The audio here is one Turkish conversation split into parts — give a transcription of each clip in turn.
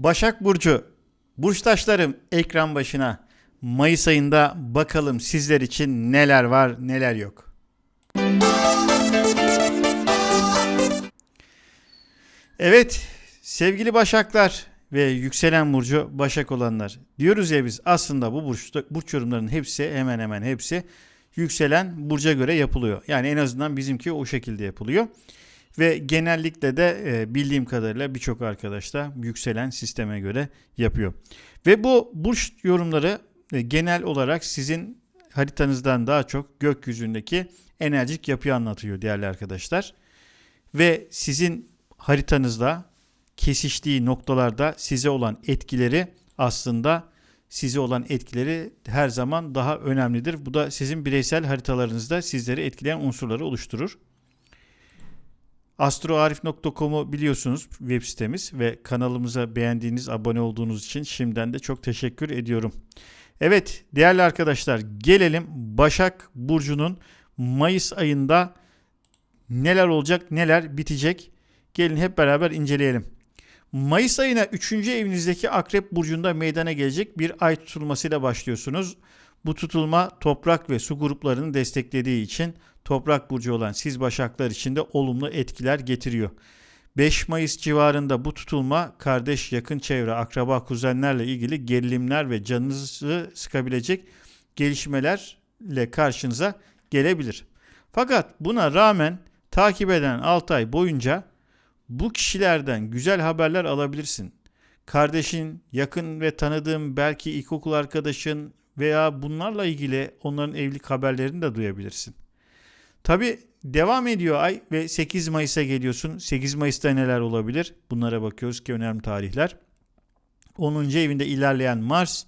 Başak Burcu, burçtaşlarım ekran başına. Mayıs ayında bakalım sizler için neler var neler yok. Evet sevgili Başaklar ve yükselen burcu Başak olanlar. Diyoruz ya biz aslında bu burç, burç yorumlarının hepsi hemen hemen hepsi yükselen burca göre yapılıyor. Yani en azından bizimki o şekilde yapılıyor. Ve genellikle de e, bildiğim kadarıyla birçok arkadaş da yükselen sisteme göre yapıyor. Ve bu burç yorumları e, genel olarak sizin haritanızdan daha çok gökyüzündeki enerjik yapıyı anlatıyor değerli arkadaşlar. Ve sizin haritanızda kesiştiği noktalarda size olan etkileri aslında size olan etkileri her zaman daha önemlidir. Bu da sizin bireysel haritalarınızda sizleri etkileyen unsurları oluşturur. Astroarif.com'u biliyorsunuz web sitemiz ve kanalımıza beğendiğiniz, abone olduğunuz için şimdiden de çok teşekkür ediyorum. Evet değerli arkadaşlar gelelim Başak Burcu'nun Mayıs ayında neler olacak, neler bitecek. Gelin hep beraber inceleyelim. Mayıs ayına 3. evinizdeki Akrep Burcu'nda meydana gelecek bir ay tutulmasıyla başlıyorsunuz. Bu tutulma toprak ve su gruplarını desteklediği için toprak burcu olan siz başaklar için de olumlu etkiler getiriyor. 5 Mayıs civarında bu tutulma kardeş, yakın çevre, akraba, kuzenlerle ilgili gerilimler ve canınızı sıkabilecek gelişmelerle karşınıza gelebilir. Fakat buna rağmen takip eden 6 ay boyunca bu kişilerden güzel haberler alabilirsin. Kardeşin, yakın ve tanıdığın belki ilkokul arkadaşın veya bunlarla ilgili onların evlilik haberlerini de duyabilirsin. Tabi devam ediyor ay ve 8 Mayıs'a geliyorsun. 8 Mayıs'ta neler olabilir? Bunlara bakıyoruz ki önemli tarihler. 10. evinde ilerleyen Mars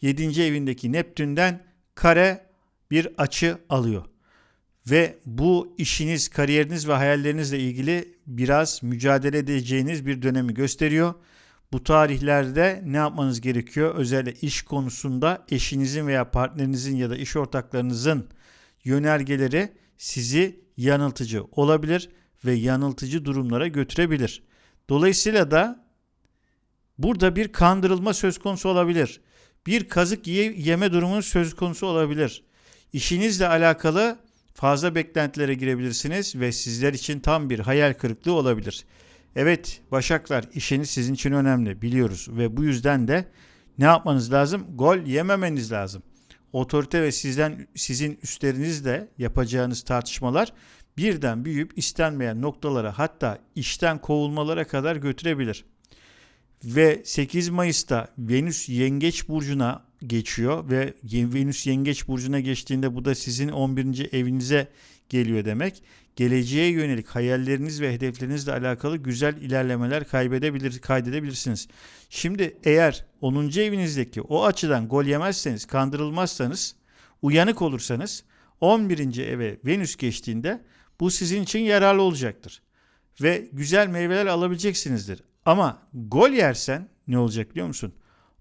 7. evindeki Neptün'den kare bir açı alıyor. Ve bu işiniz, kariyeriniz ve hayallerinizle ilgili biraz mücadele edeceğiniz bir dönemi gösteriyor. Bu tarihlerde ne yapmanız gerekiyor? Özellikle iş konusunda eşinizin veya partnerinizin ya da iş ortaklarınızın yönergeleri sizi yanıltıcı olabilir ve yanıltıcı durumlara götürebilir. Dolayısıyla da burada bir kandırılma söz konusu olabilir. Bir kazık yeme durumu söz konusu olabilir. İşinizle alakalı fazla beklentilere girebilirsiniz ve sizler için tam bir hayal kırıklığı olabilir. Evet Başaklar işiniz sizin için önemli biliyoruz ve bu yüzden de ne yapmanız lazım? Gol yememeniz lazım. Otorite ve sizden sizin üstlerinizle yapacağınız tartışmalar birden büyüyüp istenmeyen noktalara hatta işten kovulmalara kadar götürebilir. Ve 8 Mayıs'ta Venüs Yengeç burcuna geçiyor ve Venüs Yengeç burcuna geçtiğinde bu da sizin 11. evinize geliyor demek. Geleceğe yönelik hayalleriniz ve hedeflerinizle alakalı güzel ilerlemeler kaybedebilir, kaydedebilirsiniz. Şimdi eğer 10. evinizdeki o açıdan gol yemezseniz, kandırılmazsanız, uyanık olursanız 11. eve Venüs geçtiğinde bu sizin için yararlı olacaktır. Ve güzel meyveler alabileceksinizdir. Ama gol yersen ne olacak biliyor musun?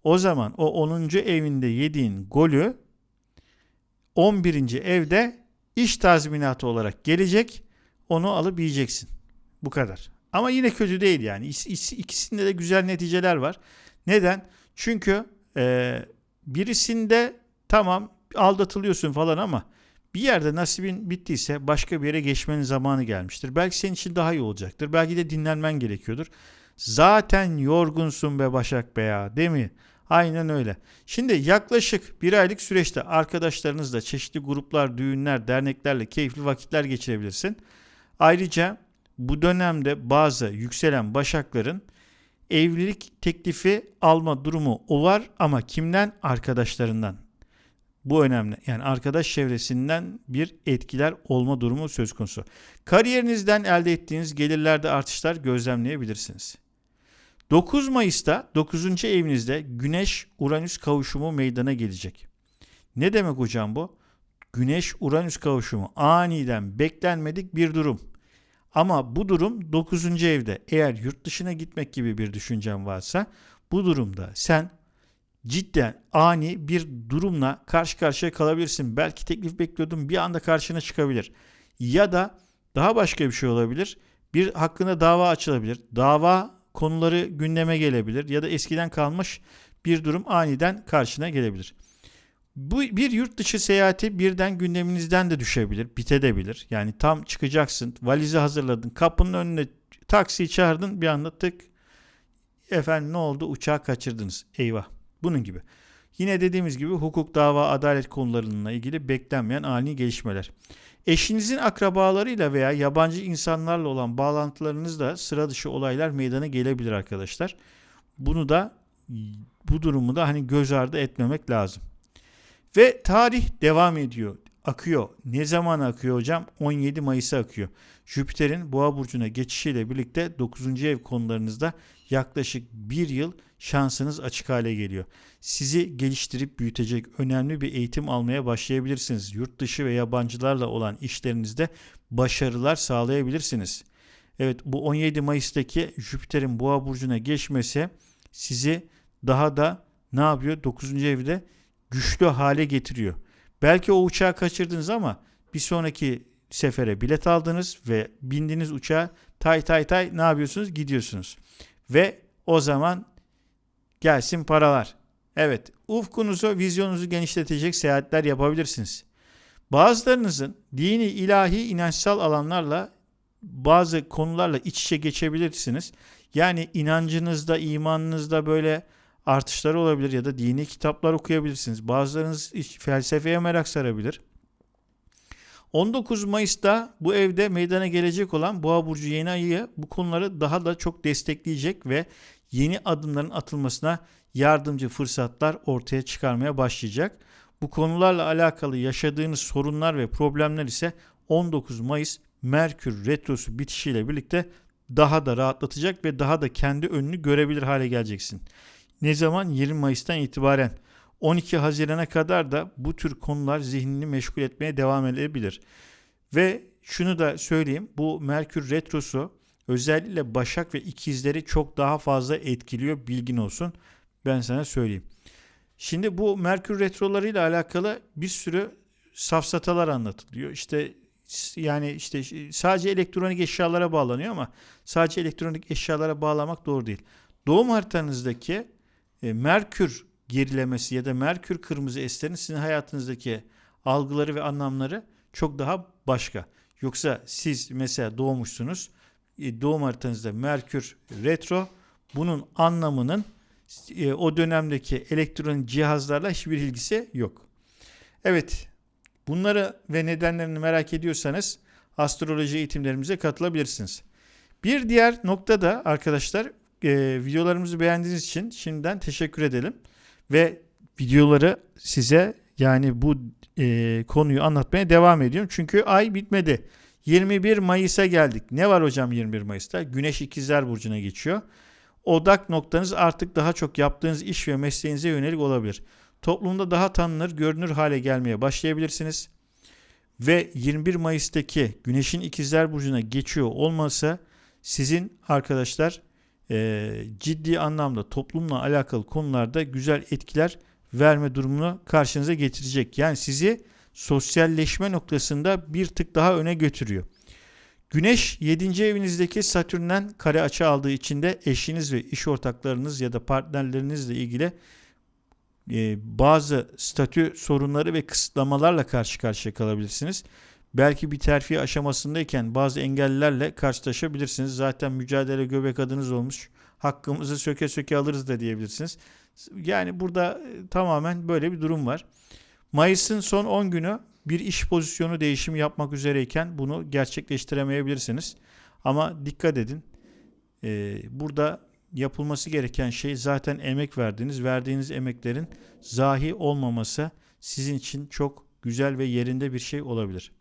O zaman o 10. evinde yediğin golü 11. evde iş tazminatı olarak gelecek. Onu alıp yiyeceksin. Bu kadar. Ama yine kötü değil yani. İkisinde de güzel neticeler var. Neden? Çünkü e, birisinde tamam aldatılıyorsun falan ama bir yerde nasibin bittiyse başka bir yere geçmenin zamanı gelmiştir. Belki senin için daha iyi olacaktır. Belki de dinlenmen gerekiyordur. Zaten yorgunsun be Başak be ya değil mi? Aynen öyle. Şimdi yaklaşık bir aylık süreçte arkadaşlarınızla çeşitli gruplar, düğünler, derneklerle keyifli vakitler geçirebilirsin. Ayrıca bu dönemde bazı yükselen başakların evlilik teklifi alma durumu o var ama kimden? Arkadaşlarından. Bu önemli. Yani arkadaş çevresinden bir etkiler olma durumu söz konusu. Kariyerinizden elde ettiğiniz gelirlerde artışlar gözlemleyebilirsiniz. 9 Mayıs'ta 9. evinizde Güneş-Uranüs kavuşumu meydana gelecek. Ne demek hocam bu? Güneş-Uranüs kavuşumu aniden beklenmedik bir durum. Ama bu durum 9. evde. Eğer yurt dışına gitmek gibi bir düşüncen varsa bu durumda sen cidden ani bir durumla karşı karşıya kalabilirsin. Belki teklif bekliyordun bir anda karşına çıkabilir. Ya da daha başka bir şey olabilir. Bir hakkında dava açılabilir. Dava konuları gündeme gelebilir ya da eskiden kalmış bir durum aniden karşına gelebilir. Bu bir yurt dışı seyahati birden gündeminizden de düşebilir, bitebilir. Yani tam çıkacaksın, valizi hazırladın, kapının önüne taksiyi çağırdın bir anda tık efendim ne oldu uçağı kaçırdınız. Eyvah. Bunun gibi. Yine dediğimiz gibi hukuk, dava, adalet konularıyla ilgili beklenmeyen ani gelişmeler. Eşinizin akrabalarıyla veya yabancı insanlarla olan bağlantılarınızda sıra dışı olaylar meydana gelebilir arkadaşlar. Bunu da bu durumu da hani göz ardı etmemek lazım. Ve tarih devam ediyor. Akıyor. Ne zaman akıyor hocam? 17 Mayıs'a akıyor. Jüpiter'in Boğa burcuna geçişiyle birlikte 9. ev konularınızda yaklaşık bir yıl şansınız açık hale geliyor. Sizi geliştirip büyütecek önemli bir eğitim almaya başlayabilirsiniz. Yurt dışı ve yabancılarla olan işlerinizde başarılar sağlayabilirsiniz. Evet bu 17 Mayıs'taki Jüpiter'in Boğa burcuna geçmesi sizi daha da ne yapıyor? 9. evde güçlü hale getiriyor. Belki o uçağı kaçırdınız ama bir sonraki sefere bilet aldınız ve bindiniz uçağa tay tay tay ne yapıyorsunuz? Gidiyorsunuz. Ve o zaman gelsin paralar. Evet, ufkunuzu, vizyonunuzu genişletecek seyahatler yapabilirsiniz. Bazılarınızın dini, ilahi, inançsal alanlarla bazı konularla iç içe geçebilirsiniz. Yani inancınızda, imanınızda böyle artışları olabilir ya da dini kitaplar okuyabilirsiniz. Bazılarınız felsefeye merak sarabilir. 19 Mayıs'ta bu evde meydana gelecek olan Boğa Burcu yeni ayı bu konuları daha da çok destekleyecek ve yeni adımların atılmasına yardımcı fırsatlar ortaya çıkarmaya başlayacak. Bu konularla alakalı yaşadığınız sorunlar ve problemler ise 19 Mayıs Merkür Retrosu bitişiyle birlikte daha da rahatlatacak ve daha da kendi önünü görebilir hale geleceksin. Ne zaman? 20 Mayıs'tan itibaren 12 Haziran'a kadar da bu tür konular zihnini meşgul etmeye devam edebilir. Ve şunu da söyleyeyim. Bu Merkür Retrosu özellikle Başak ve ikizleri çok daha fazla etkiliyor. Bilgin olsun. Ben sana söyleyeyim. Şimdi bu Merkür Retrolarıyla alakalı bir sürü safsatalar anlatılıyor. İşte yani işte sadece elektronik eşyalara bağlanıyor ama sadece elektronik eşyalara bağlamak doğru değil. Doğum haritanızdaki e, Merkür gerilemesi ya da Merkür kırmızı eslerin sizin hayatınızdaki algıları ve anlamları çok daha başka. Yoksa siz mesela doğmuşsunuz. E, doğum haritanızda Merkür retro bunun anlamının e, o dönemdeki elektronik cihazlarla hiçbir ilgisi yok. Evet bunları ve nedenlerini merak ediyorsanız astroloji eğitimlerimize katılabilirsiniz. Bir diğer nokta da arkadaşlar e, videolarımızı beğendiğiniz için şimdiden teşekkür edelim. Ve videoları size yani bu e, konuyu anlatmaya devam ediyorum. Çünkü ay bitmedi. 21 Mayıs'a geldik. Ne var hocam 21 Mayıs'ta? Güneş ikizler burcuna geçiyor. Odak noktanız artık daha çok yaptığınız iş ve mesleğinize yönelik olabilir. Toplumda daha tanınır, görünür hale gelmeye başlayabilirsiniz. Ve 21 Mayıs'taki Güneş'in ikizler burcuna geçiyor olmasa sizin arkadaşlar e, ciddi anlamda toplumla alakalı konularda güzel etkiler verme durumunu karşınıza getirecek. Yani sizi sosyalleşme noktasında bir tık daha öne götürüyor. Güneş 7. evinizdeki Satürn'den kare açı aldığı için de eşiniz ve iş ortaklarınız ya da partnerlerinizle ilgili e, bazı statü sorunları ve kısıtlamalarla karşı karşıya kalabilirsiniz. Belki bir terfi aşamasındayken bazı engellerle karşılaşabilirsiniz. Zaten mücadele göbek adınız olmuş. Hakkımızı söke söke alırız da diyebilirsiniz. Yani burada e, tamamen böyle bir durum var. Mayıs'ın son 10 günü bir iş pozisyonu değişimi yapmak üzereyken bunu gerçekleştiremeyebilirsiniz. Ama dikkat edin. Ee, burada yapılması gereken şey zaten emek verdiğiniz, verdiğiniz emeklerin zahi olmaması sizin için çok güzel ve yerinde bir şey olabilir.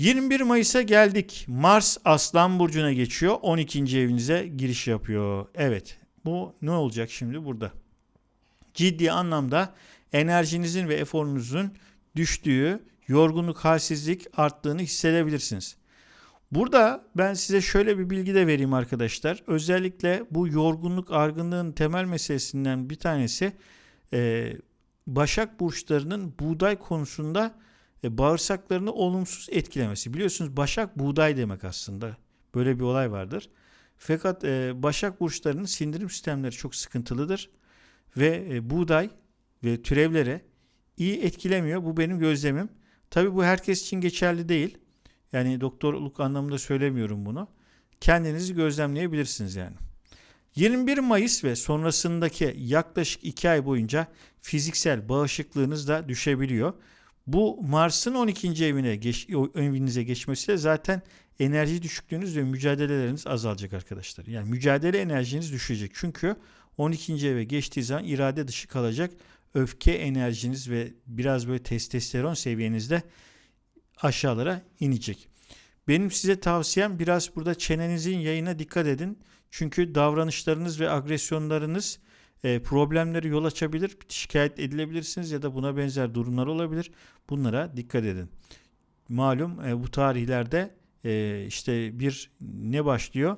21 Mayıs'a geldik. Mars Aslan Burcu'na geçiyor. 12. evinize giriş yapıyor. Evet bu ne olacak şimdi burada? Ciddi anlamda enerjinizin ve eforunuzun düştüğü, yorgunluk, halsizlik arttığını hissedebilirsiniz. Burada ben size şöyle bir bilgi de vereyim arkadaşlar. Özellikle bu yorgunluk, argınlığın temel meselesinden bir tanesi e, Başak burçlarının buğday konusunda e, bağırsaklarını olumsuz etkilemesi. Biliyorsunuz başak buğday demek aslında. Böyle bir olay vardır. Fakat e, Başak burçlarının sindirim sistemleri çok sıkıntılıdır ve e, buğday ve türevlere iyi etkilemiyor. Bu benim gözlemim. Tabii bu herkes için geçerli değil. Yani doktorluk anlamında söylemiyorum bunu. Kendinizi gözlemleyebilirsiniz yani. 21 Mayıs ve sonrasındaki yaklaşık 2 ay boyunca fiziksel bağışıklığınız da düşebiliyor. Bu Mars'ın 12. evine geç, evinize geçmesiyle zaten enerji düşüklüğünüz ve mücadeleleriniz azalacak arkadaşlar. Yani mücadele enerjiniz düşecek. Çünkü 12. eve geçtiği zaman irade dışı kalacak. Öfke enerjiniz ve biraz böyle testosteron seviyenizde aşağılara inecek. Benim size tavsiyem biraz burada çenenizin yayına dikkat edin. Çünkü davranışlarınız ve agresyonlarınız e, problemleri yol açabilir. Şikayet edilebilirsiniz ya da buna benzer durumlar olabilir. Bunlara dikkat edin. Malum e, bu tarihlerde e, işte bir ne başlıyor?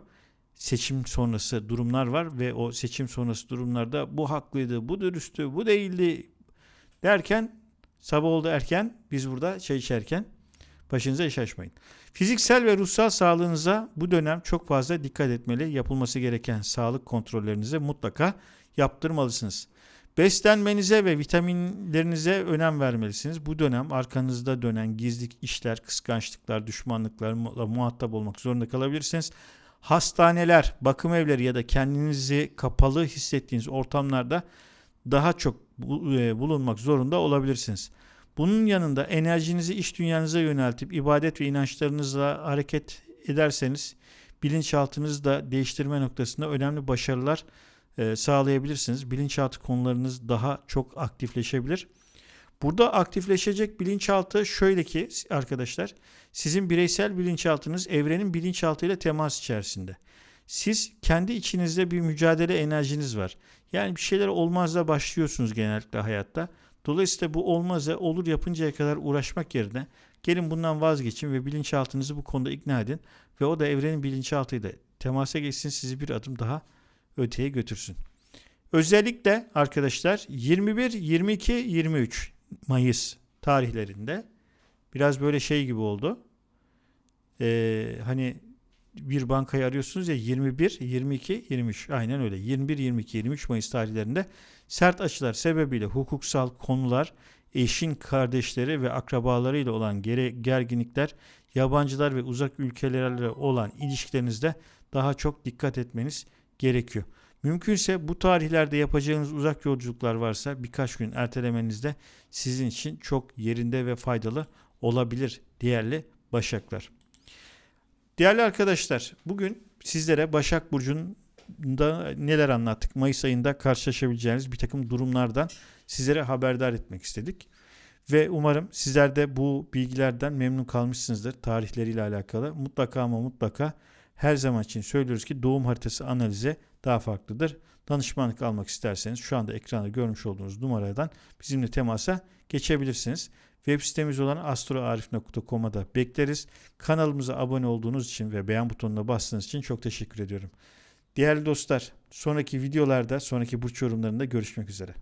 Seçim sonrası durumlar var ve o seçim sonrası durumlarda bu haklıydı, bu dürüsttü, bu değildi derken sabah oldu erken biz burada çay içerken başınıza iş açmayın. Fiziksel ve ruhsal sağlığınıza bu dönem çok fazla dikkat etmeli. Yapılması gereken sağlık kontrollerinize mutlaka yaptırmalısınız. Beslenmenize ve vitaminlerinize önem vermelisiniz. Bu dönem arkanızda dönen gizli işler, kıskançlıklar, düşmanlıklarla muhatap olmak zorunda kalabilirsiniz. Hastaneler, bakım evleri ya da kendinizi kapalı hissettiğiniz ortamlarda daha çok e, bulunmak zorunda olabilirsiniz. Bunun yanında enerjinizi iş dünyanıza yöneltip ibadet ve inançlarınızla hareket ederseniz bilinçaltınızı da değiştirme noktasında önemli başarılar e, sağlayabilirsiniz. Bilinçaltı konularınız daha çok aktifleşebilir. Burada aktifleşecek bilinçaltı şöyle ki arkadaşlar sizin bireysel bilinçaltınız evrenin bilinçaltıyla temas içerisinde. Siz kendi içinizde bir mücadele enerjiniz var. Yani bir şeyler olmazla başlıyorsunuz genellikle hayatta. Dolayısıyla bu olmazsa olur yapıncaya kadar uğraşmak yerine gelin bundan vazgeçin ve bilinçaltınızı bu konuda ikna edin ve o da evrenin bilinçaltıyla temasa geçsin sizi bir adım daha öteye götürsün. Özellikle arkadaşlar 21, 22, 23 Mayıs tarihlerinde biraz böyle şey gibi oldu. Ee, hani bir bankayı arıyorsunuz ya 21, 22, 23 aynen öyle. 21, 22, 23 Mayıs tarihlerinde sert açılar sebebiyle hukuksal konular, eşin kardeşleri ve akrabalarıyla olan gerginlikler, yabancılar ve uzak ülkelerle olan ilişkilerinizde daha çok dikkat etmeniz gerekiyor. Mümkünse bu tarihlerde yapacağınız uzak yolculuklar varsa birkaç gün ertelemeniz de sizin için çok yerinde ve faydalı olabilir değerli Başaklar. Değerli arkadaşlar bugün sizlere Başak Burcu'nda neler anlattık? Mayıs ayında karşılaşabileceğiniz bir takım durumlardan sizlere haberdar etmek istedik. Ve umarım sizler de bu bilgilerden memnun kalmışsınızdır tarihleriyle alakalı. Mutlaka ama mutlaka her zaman için söylüyoruz ki doğum haritası analize daha farklıdır. Danışmanlık almak isterseniz şu anda ekranda görmüş olduğunuz numaradan bizimle temasa geçebilirsiniz. Web sitemiz olan astroarif.com'a da bekleriz. Kanalımıza abone olduğunuz için ve beğen butonuna bastığınız için çok teşekkür ediyorum. Değerli dostlar, sonraki videolarda, sonraki burç yorumlarında görüşmek üzere.